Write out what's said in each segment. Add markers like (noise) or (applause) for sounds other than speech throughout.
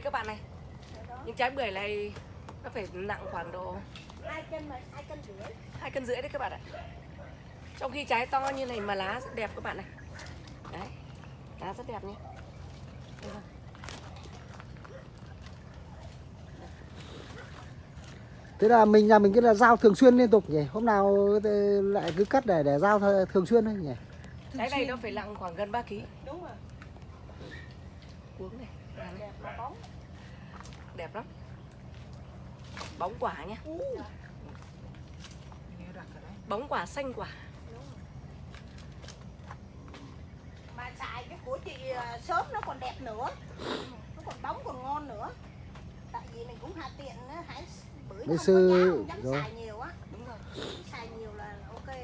đây các bạn này. Những trái bưởi này nó phải nặng khoảng độ hai cân mà hai cân rưỡi. hai cân rưỡi đấy các bạn ạ. Trong khi trái to như này mà lá rất đẹp các bạn này. Đấy lá rất đẹp nhé? Thế là mình nhà mình cứ là giao thường xuyên liên tục nhỉ? Hôm nào lại cứ cắt để để giao th- thường xuyên thôi nhỉ? trái này nó phải nặng khoảng gần 3 kg đúng rồi. Cuống này. Lá này, đẹp lắm. Bóng quả nhé bóng quả xanh quả. Mà xài cái của chị à, sớm nó còn đẹp nữa. Nó còn bóng còn ngon nữa. Tại vì mình cũng hạ tiện á, hãy có giá không? Dám rồi. xài nhiều á. Đúng rồi. Xài nhiều là ok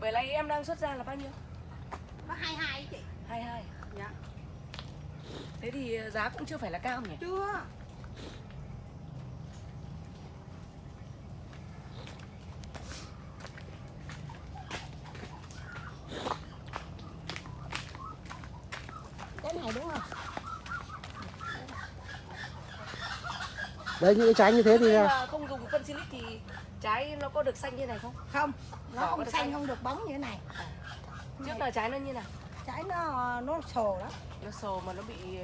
bưởi này em đang xuất ra là bao nhiêu? Có hai hai chị. 22 dạ thế thì giá cũng chưa phải là cao nhỉ? Chưa. Cái này đúng không? Đấy những cái trái như thế thì không dùng phân silic thì trái nó có được xanh như này không? Không nó có không xanh. không được bóng như thế này. Trước là trái nó như nào trái nó nó sồ lắm. Nó sồ mà nó bị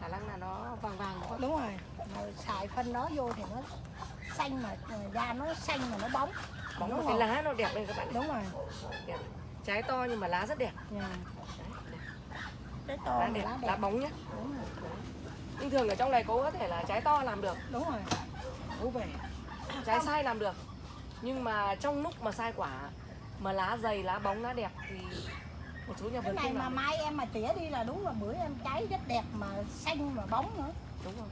khả năng là nó vàng vàng không? đúng rồi. Mà xài phân đó vô thì nó xanh mà da nó xanh mà nó bóng. Bóng Nó cái lá nó đẹp đây các bạn đúng rồi. Đẹp. Trái to nhưng mà lá rất đẹp. Dạ. Đấy, to lá đẹp lá lá đẹp bóng nhé đúng rồi. Nhưng thường ở trong này có thể là trái to làm được. Đúng rồi. Ố về trái sai làm được. Nhưng mà trong lúc mà sai quả mà lá dày lá bóng lá đẹp thì một số nhà cái này mà làm mai em mà tỉa đi là đúng là bữa em trái rất đẹp mà xanh mà bóng nữa đúng rồi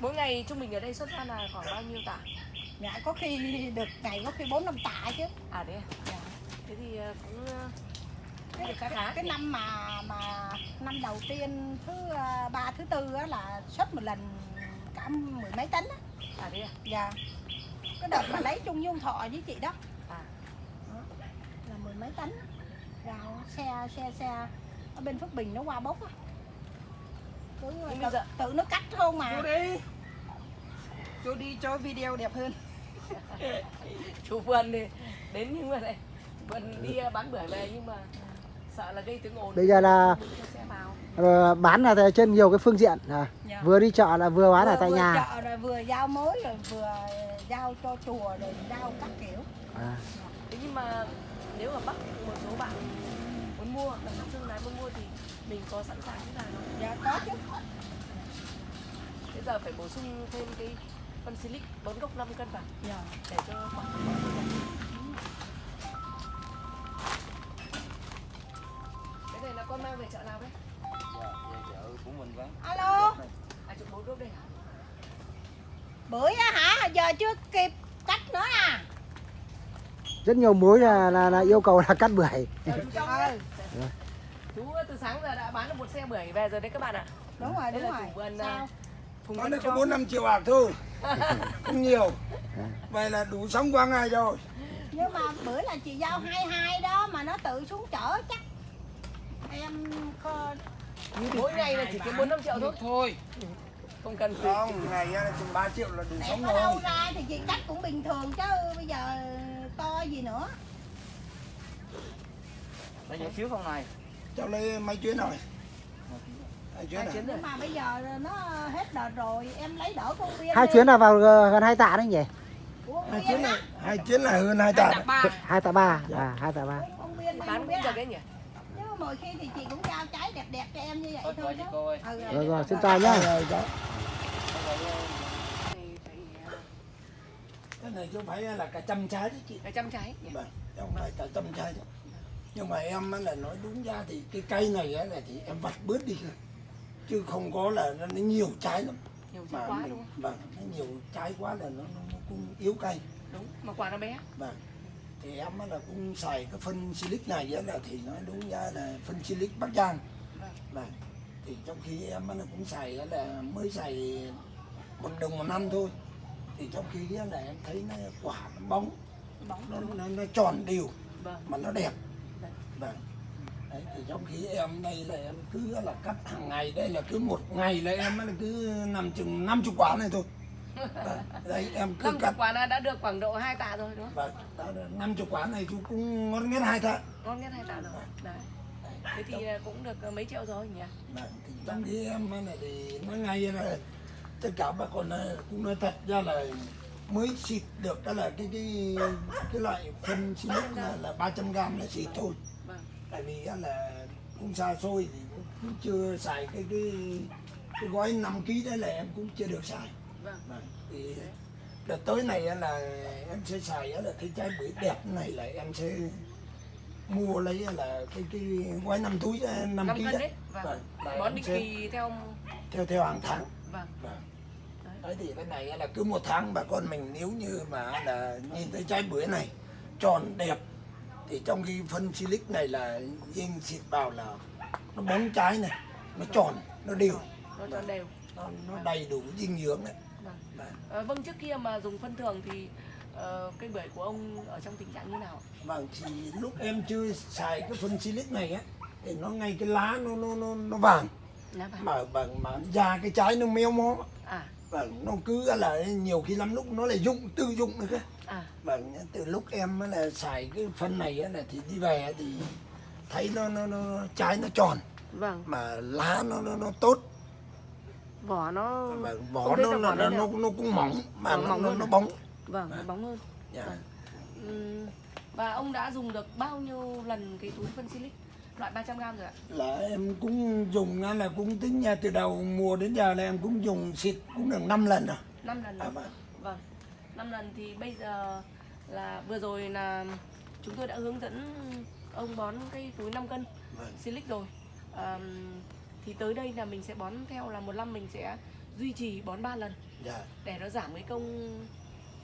mỗi ngày trung bình ở đây xuất ra là khoảng bao nhiêu tạ dạ có khi được ngày có khi bốn năm tạ chứ à thế à? dạ. thế thì ờ, cũng ờ, cái, Được khá khá. cái năm mà mà năm đầu tiên thứ ờ, ba thứ tư á là xuất một lần cả mười mấy tấn á à thế à? dạ cái đợt mà lấy chung với ông thọ với chị đó à là mười mấy tấn á. gạo xe xe xe ở bên phước bình nó qua bốc á cứ tự, bây giờ- tự nó cắt không mà Chú đi Chú đi cho video đẹp hơn chủ vườn thì đến nhưng mà này vườn đi ờ, bán bưởi về nhưng mà sợ là gây tiếng ồn bây giờ là vào ờ, bán là trên nhiều cái phương diện à. Dạ. Vừa đi chợ là vừa bán ở vừa, tại vừa nhà. chợ rồi vừa giao mới rồi vừa giao cho chùa rồi giao các kiểu À. thế nhưng mà nếu mà bắt một số bạn muốn mua là các thương lái muốn mua thì mình có sẵn sàng thế nào? Không dạ có chứ. Bây giờ phải bổ sung thêm cái phân silic bón gốc 5 cân vào dạ. để cho nó cái này là con mang về chợ nào đấy? Dạ, về chợ của mình bán alo? À chỗ bốn gốc đây hả? Bưởi á hả? Giờ chưa kịp cắt nữa à Rất nhiều mối là là, là yêu cầu là cắt bưởi. Giờ chú trong Trời đấy. chú từ sáng giờ đã bán được một xe bưởi về rồi đấy các bạn ạ. Đúng rồi đúng rồi. vườn, sao? à, Phùng Bán được có 4 5 triệu bạc thôi. (laughs) Không nhiều. Vậy là đủ sống qua ngày rồi. Nhưng mà bữa là chị giao hai hai đó mà nó tự xuống chở chắc. Em có mỗi ngày là chỉ kiếm bốn năm triệu thôi. Thôi. Không cần Không, ngày là chừng 3 triệu là đủ sống có đâu rồi. ra thì chị cắt cũng bình thường chứ bây giờ to gì nữa. Đây nhỏ xíu không này? Cháu lấy mấy chuyến rồi. Hai chuyến hai chuyến nhưng mà bây giờ nó hết đợt rồi em lấy đỡ con viên Hai đi. chuyến là vào ờ, gần hai tạ đấy nhỉ? Hai chuyến này Hai chuyến là hơn hai tạ Hai tạ ba. À hai tạ ba. con viên bán không cũng biết được à đấy nhỉ? Nhưng mà khi thì chị cũng giao trái đẹp đẹp cho em như vậy thôi ừ, Rồi rồi, xin chào nhá. Rồi, cháu. Thì phải ờ, Cái này chứ phải là cả trăm trái đấy chị phải trăm trái nhỉ Vâng, trong này cả trăm trái đó. Nhưng mà em là nói đúng ra thì cái cây này á là thì em vặt bớt đi. Chứ không có là nó nhiều trái lắm. nhiều trái quá đúng không Vâng, nó nhiều trái quá là nó, nó, cũng yếu cây. đúng mà quả nó bé Vâng. Thì em là cũng xài cái phân silic này á là thì nói đúng ra là phân silic Bắc Giang. Vâng. Vâng. Thì trong khi em là cũng xài là mới xài một đồng một năm thôi. Thì trong khi á là em thấy nó quả nó bóng, bóng. Nó, nó, nó tròn đều vâng. mà nó đẹp. Vâng. vâng. Đấy, thì trong khi em đây là em cứ là cắt hàng ngày. Đây là cứ một ngày là em là cứ nằm chừng 50 quả này thôi. Đấy, đấy em cứ năm cắt. chục quả là đã được khoảng độ hai tạ rồi đúng không? Và năm chục quả này chú cũng ngon nhất hai tháng ngon nhất hai tạ rồi. Đấy. Thế thì à, cũng được mấy triệu rồi nhỉ? Đấy, thì trong khi em này thì nói ngay là tất cả bà con là cũng nói thật ra là mới xịt được đó là cái cái cái loại phân silic là, là 300 gram là xịt thôi. Vâng. Tại vì là cũng xa xôi thì cũng, chưa xài cái cái cái gói 5 kg đấy là em cũng chưa được xài. Vâng. Đấy, thì đợt tới này là em sẽ xài là cái trái bưởi đẹp này là em sẽ mua lấy là cái cái gói 5 túi 5 năm kg đấy? Vâng. Vâng, bón định kỳ theo theo theo hàng tháng. Vâng. Vâng. Đấy. Thì cái này là cứ một tháng bà con mình nếu như mà là nhìn thấy trái bưởi này tròn đẹp thì trong khi phân silic này là riêng xịt vào là nó bóng trái này nó tròn nó đều. Nó tròn đều. nó, nó đầy đủ dinh dưỡng đấy. Vâng. Ờ, vâng trước kia mà dùng phân thường thì ờ, cây bưởi của ông ở trong tình trạng như nào? Vâng thì lúc em chưa xài cái phân silic này á thì nó ngay cái lá nó nó nó, nó vàng. Lá vàng. Mà vâng mà ra cái trái nó méo mó à vâng nó cứ là nhiều khi lắm lúc nó lại dụng tư dụng nữa cơ. À. Vâng từ lúc em là xài cái phân này là thì đi về thì thấy nó nó nó trái nó tròn. Vâng. Mà lá nó nó nó tốt. Vỏ nó và vỏ nó nó nó, nó nó cũng mỏng mà Vỏ nó mỏng nó, nó à? bóng. Vâng nó bóng hơn. Dạ. Ừm, và ông đã dùng được bao nhiêu lần cái túi phân silic loại 300 gram rồi ạ là em cũng dùng á là cũng tính nha từ đầu mùa đến giờ là em cũng dùng xịt cũng được 5 lần rồi 5 lần à, rồi. vâng. Vâng. 5 lần thì bây giờ là vừa rồi là chúng tôi đã hướng dẫn ông bón cái túi 5 cân Vâng. silic rồi. Ờm, thì tới đây là mình sẽ bón theo là một năm mình sẽ duy trì bón 3 lần dạ để nó giảm cái công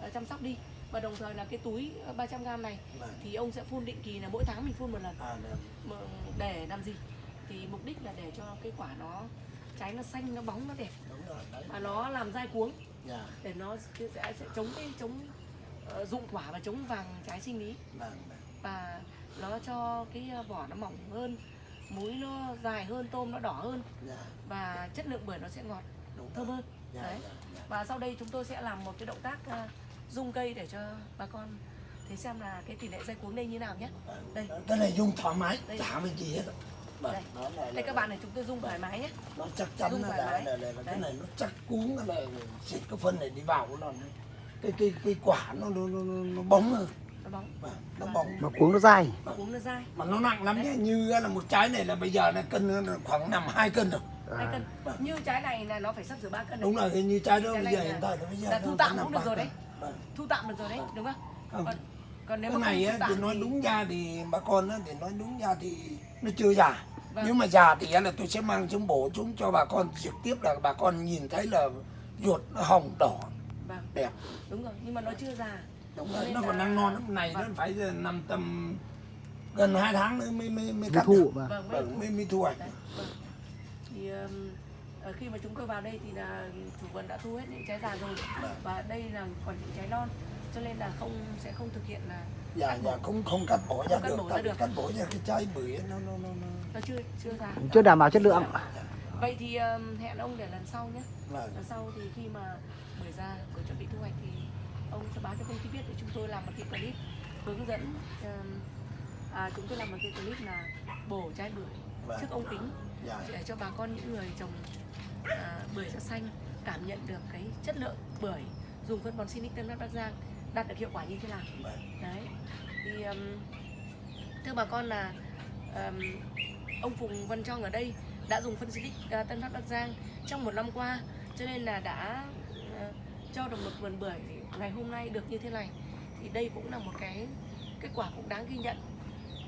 ờ, chăm sóc đi. Và đồng thời là cái túi 300 gram này vâng. thì ông sẽ phun định kỳ là mỗi tháng mình phun một lần. à. Mà để làm gì? Thì mục đích là để cho cái quả nó trái nó xanh nó bóng nó đẹp đúng rồi đấy và nó làm dai cuống dạ để nó sẽ, sẽ chống cái chống uh, dụng quả và chống vàng trái sinh lý vâng vâng. và nó cho cái ờ, vỏ nó mỏng hơn múi nó dài hơn tôm nó đỏ hơn dạ và chất lượng bưởi nó sẽ ngọt đúng thơm rồi. hơn dạ, đấy và sau đây chúng tôi sẽ làm một cái động tác ờ, rung cây để cho bà con thấy xem là cái tỷ lệ dây cuống đây như nào nhé. Đây. Cái này dùng thoải mái Đây. chả với gì hết. Đây. đó là, đây là- các bạn này chúng tôi rung thoải mái nhé. Nó chắc chắn Rung là, là, là, là, là cái này nó chắc cuống là xịt cái phân này đi vào nó nó- cái cái cái quả nó nó nó, nó, nó bóng hơn. Nó bóng. Nó bóng. Mà cuống nó dai. Cuống nó dai. Mà nó nặng lắm nhé như là một trái này là bây giờ là cân khoảng nằm hai cân rồi. Hai cân. Vâng. như trái này là nó phải sắp sửa ba cân đúng rồi như trái đó Trái bây giờ là- hiện tại là bây giờ là nó thu tạm cũng được rồi đấy. Vâng. thu tạm được rồi đấy đúng không? Không. còn còn nếu cái mà này á, thì nói đúng ra thì bà con á, thì nói đúng ra thì nó chưa già. Vâng. nếu mà già thì á là tôi sẽ mang xuống bổ chúng cho bà con trực tiếp là bà con nhìn thấy là ruột nó hồng đỏ. Vâng. Đẹp. Đúng rồi nhưng mà nó chưa già. Đúng rồi nó còn là- đang non lắm. Này nó Vâng. phải nằm tầm gần hai tháng nữa mới mới mới cắt thu mà. Vâng mới vâng mới mới thu hoạch. Vâng. Thì um, khi mà chúng tôi vào đây thì là chủ vườn đã thu hết những trái già rồi và đây là còn những trái non cho nên là không sẽ không thực hiện là dạ dạ không không cắt bỏ ra Không cắt được bỏ ra được. cắt bỏ ra cái trái bưởi nó nó nó, nó. nó chưa chưa già chưa đảm bảo chất lượng vậy thì um, hẹn ông để lần sau nhé Vâng. lần sau thì khi mà bưởi ra rồi chuẩn bị thu hoạch thì ông sẽ báo cho công ty biết để chúng tôi làm một cái clip hướng dẫn um, à, chúng tôi làm một cái clip là bổ trái bưởi Vâng. trước ống kính dạ để cho bà con những người trồng à, bưởi da xanh cảm nhận được cái chất lượng bưởi dùng phân bón Sinic Tân Bắc Bắc Giang đạt được hiệu quả như thế nào? Đấy thì um, thưa bà con là um, ông Phùng Văn Trong ở đây đã dùng phân Sinic uh, Tân Phát Bắc Giang trong một năm qua cho nên là đã uh, cho được một vườn bưởi ngày hôm nay được như thế này. Thì đây cũng là một cái kết quả cũng đáng ghi nhận.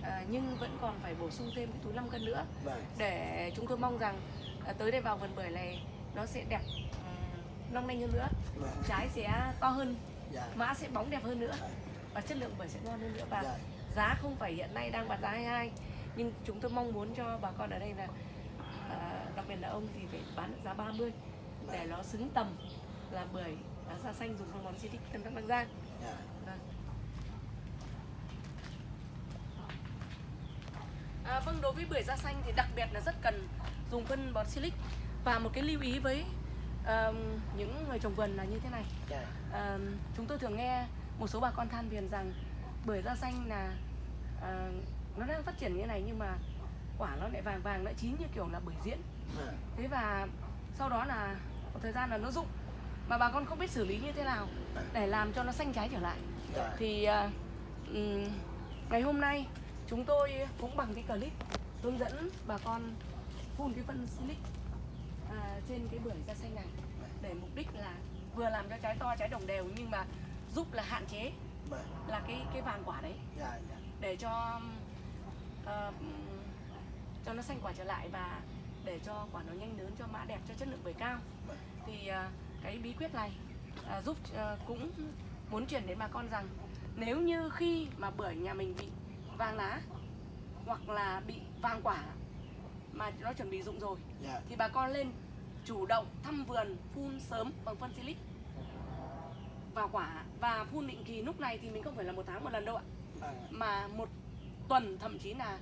À, nhưng vẫn còn phải bổ sung thêm cái túi 5 cân nữa vâng. để chúng tôi mong rằng à, tới đây vào vườn bưởi này nó sẽ đẹp năm nay hơn nữa. Vâng. trái sẽ to hơn dạ. mã sẽ bóng đẹp hơn nữa. Và chất lượng bưởi sẽ ngon hơn nữa. Và dạ. giá không phải hiện nay đang bán giá 22 nhưng chúng tôi mong muốn cho bà con ở đây là à, đặc biệt là ông thì phải bán được giá 30 để nó xứng tầm là bưởi da xanh dùng phân bón Citic Tân Bắc Bắc Giang dạ. Vâng. À, vâng, đối với bưởi da xanh thì đặc biệt là rất cần dùng phân bón silic. Và một cái lưu ý với ờm, những người trồng vườn là như thế này. dạ. Ờm, chúng tôi thường nghe một số bà con than phiền rằng bưởi da xanh là ờ, nó đang phát triển như thế này nhưng mà quả nó lại vàng vàng lại chín như kiểu là bưởi diễn. vâng Thế và sau đó là một thời gian là nó rụng. Mà bà con không biết xử lý như thế nào để làm cho nó xanh trái trở lại. Dạ. Thì ừm, ngày hôm nay chúng tôi cũng bằng cái clip hướng dẫn bà con phun cái phân silic à, trên cái bưởi da xanh này. Để mục đích là vừa làm cho trái to trái đồng đều nhưng mà giúp là hạn chế là cái cái vàng quả đấy. Dạ dạ. Để cho ờ, cho nó xanh quả trở lại và để cho quả nó nhanh lớn cho mã đẹp cho chất lượng bưởi cao. Thì ờ, cái bí quyết này ờ, giúp ờ, cũng muốn truyền đến bà con rằng nếu như khi mà bưởi nhà mình bị vàng lá hoặc là bị vàng quả mà nó chuẩn bị rụng rồi dạ. thì bà con lên chủ động thăm vườn phun sớm bằng phân silic vào quả và phun định kỳ lúc này thì mình không phải là một tháng một lần đâu ạ. Vâng mà một tuần thậm chí là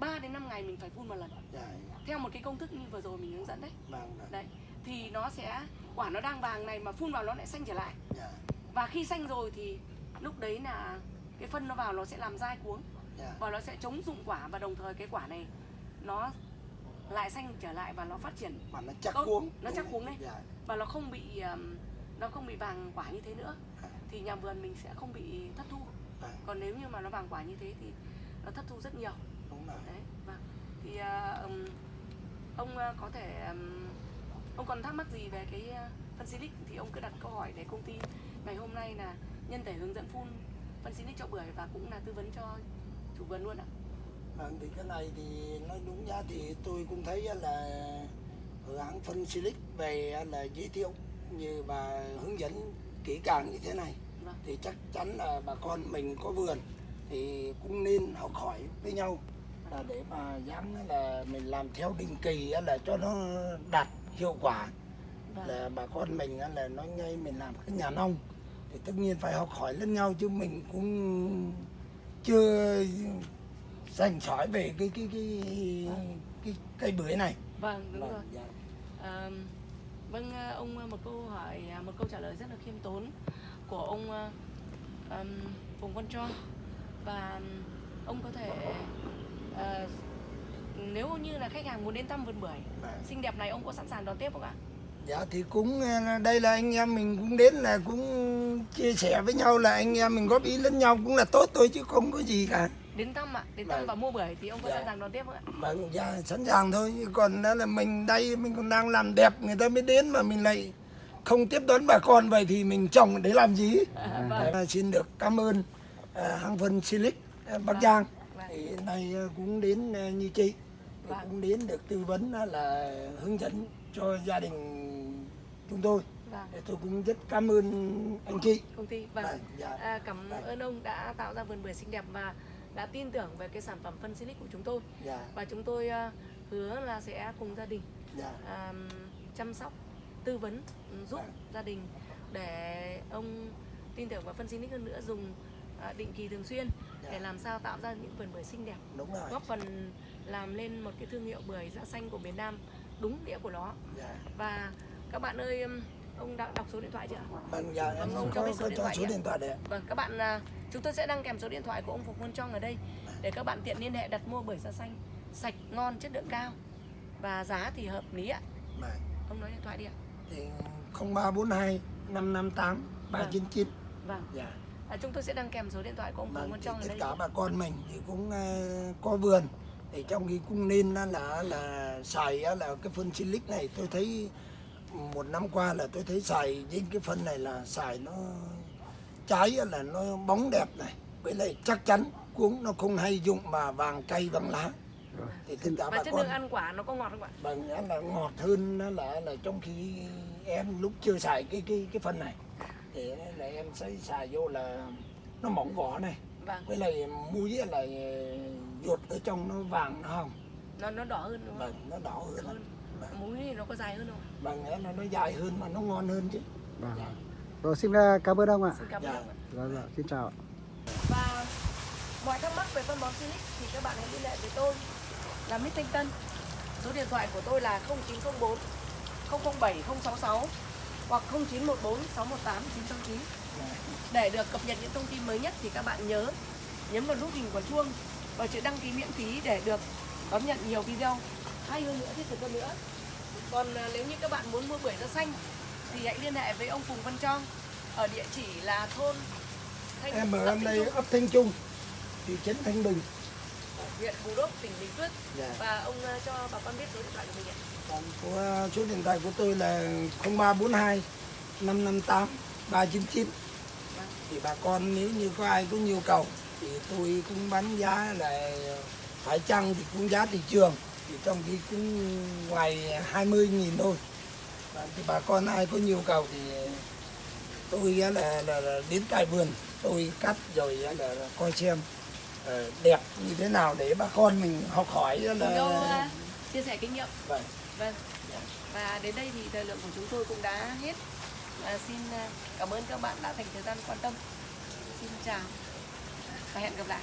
3 đến 5 ngày mình phải phun một lần. Dạ. Theo một cái công thức như vừa rồi mình hướng dẫn đấy. Vâng vâng. Đấy thì nó sẽ quả nó đang vàng này mà phun vào nó lại xanh trở lại. Dạ. Và khi xanh rồi thì lúc đấy là cái phân nó vào nó sẽ làm dai cuống dạ. Và nó sẽ chống rụng quả và đồng thời cái quả này nó lại xanh trở lại và nó phát triển. Mà nó chắc Tốt, cuống nó chắc cuống đấy. dạ. Và nó không bị um, nó không bị vàng quả như thế nữa. Thì nhà vườn mình sẽ không bị thất thu. Vâng còn nếu như mà nó vàng quả như thế thì nó thất thu rất nhiều. Đúng rồi. Đấy vâng thì à, ừm, ông à, có thể ừm, ông còn thắc mắc gì về cái à, phân silic? Thì ông cứ đặt câu hỏi để công ty ngày hôm nay là nhân thể hướng dẫn phun phân silic cho bưởi và cũng là tư vấn cho chủ vườn luôn ạ? Vâng, thì cái này thì nói đúng ra thì tôi cũng thấy là hãng phân Silic về là giới thiệu như bà hướng dẫn kỹ càng như thế này. Vâng. Thì chắc chắn là bà con mình có vườn thì cũng nên học hỏi với nhau. Là để mà dám là mình làm theo định kỳ là cho nó đạt hiệu quả. Vâng. Là bà con mình là nói ngay mình làm cái nhà nông. Thì tất nhiên phải học hỏi lẫn nhau chứ mình cũng chưa sành sỏi về cái cái cái cái cây bưởi này vâng đúng Vâng, rồi dạ. À, vâng à, ông à, một câu hỏi à, một câu trả lời rất là khiêm tốn của ông ừm, Phùng Văn Tròn và ông có thể à, nếu như là khách hàng muốn đến thăm vườn bưởi Vâng. xinh đẹp này ông có sẵn sàng đón tiếp không ạ? Dạ thì cũng ờ, đây là anh em mình cũng đến là cũng chia sẻ với nhau là anh em mình góp ý lẫn nhau cũng là tốt thôi chứ không có gì cả Đến thăm ạ, đến thăm Vâng. và mua bưởi thì ông có Dạ. sẵn sàng đón tiếp không ạ? vâng dạ sẵn sàng thôi còn đó là mình đây mình còn đang làm đẹp người ta mới đến mà mình lại không tiếp đón bà con vậy thì mình trồng để làm gì À, (laughs) vâng. À, xin được cảm ơn à, hãng phân Silic à, Bắc Vâng. Giang Vâng. à, cũng đến như chị Vâng. cũng đến được tư vấn là hướng dẫn cho gia đình chúng tôi Vâng. tôi cũng rất cảm ơn anh chị Công ty vâng. Vâng, dạ. À, cảm Vâng. ơn ông đã tạo ra vườn bưởi xinh đẹp và đã tin tưởng về cái sản phẩm phân silic của chúng tôi dạ và chúng tôi à, hứa là sẽ cùng gia đình dạ à, chăm sóc tư vấn giúp Vâng. gia đình để ông tin tưởng vào phân silic hơn nữa dùng định kỳ thường xuyên Dạ. để làm sao tạo ra những vườn bưởi xinh đẹp đúng rồi góp phần làm lên một cái thương hiệu bưởi da xanh của miền Nam đúng nghĩa của nó dạ và các bạn ơi um, ông đã đọc số điện thoại chưa vâng dạ em Vâng, ông cho biết số điện thoại số điện thoại đấy. Vâng, các bạn à, chúng tôi sẽ đăng kèm số điện thoại của ông Phục Văn Trong ở đây để các bạn tiện liên hệ đặt mua bưởi da xanh sạch, ngon, chất lượng cao và giá thì hợp lý ạ. Vâng. Ông nói điện thoại đi ạ. thì 0342 558 399 Vâng, dạ à, chúng tôi sẽ đăng kèm số điện thoại của ông Phục Vâng, thì Trong ở tất cả bà con mình thì cũng ờ, có vườn thì trong khi cũng nên là là, là xài là cái phân silic này tôi thấy một năm qua là tôi thấy xài trên cái phân này là xài nó trái là nó bóng đẹp này. Với lại chắc chắn cuống nó không hay dụng mà vàng cây vàng lá. Thì tất cả bà chất con ăn quả nó có ngọt không ạ? bằng á là ngọt hơn á là là trong khi em lúc chưa xài cái cái cái phân này. Thì là em sẽ xài vô là nó mỏng vỏ này. Vâng, với lại muối là ruột ở trong nó vàng nó hồng. Nó nó đỏ hơn đúng không? vâng nó đỏ hơn. Hơn. Muối thì nó có dài hơn không? vâng á là nó dài hơn mà nó ngon hơn chứ Vâng. Dạ. Rồi xin à, cảm ơn ông ạ. Xin cảm Dạ. ơn ông ạ. Vâng, xin chào ạ. Và mọi thắc mắc về phân bón Silic thì các bạn hãy liên hệ với tôi là Mít Thanh Tân số điện thoại của tôi là 0904 007 066 hoặc 0914 618 989 để được cập nhật những thông tin mới nhất thì các bạn nhớ nhấn vào nút hình quả chuông và chữ đăng ký miễn phí để được đón nhận nhiều video hay hơn nữa thiết thực hơn nữa. Còn à, nếu như các bạn muốn mua bưởi da xanh thì hãy liên hệ với ông Phùng Văn Trong ở địa chỉ là thôn Thanh em ở em đây ấp Thanh Trung thị trấn Thanh Bình. Huyện Bù Đốp tỉnh Bình Phước. Dạ. và ông à, cho bà con biết số điện thoại của mình ạ. Còn của số điện thoại của tôi là 0342 558 399 Vâng. thì bà con nếu như có ai có nhu cầu thì tôi cũng bán giá là phải chăng thì cũng giá thị trường thì trong khi cũng ngoài 20 nghìn thôi. Và thì bà con ai có nhu cầu thì tôi là, là, là đến tại vườn tôi cắt rồi là, là coi xem ờ, đẹp như thế nào để bà con mình học hỏi là à, chia sẻ kinh nghiệm. Vâng. vâng. Và đến đây thì thời lượng của chúng tôi cũng đã hết. À, xin à, cảm ơn các bạn đã dành thời gian quan tâm. Xin chào và hẹn gặp lại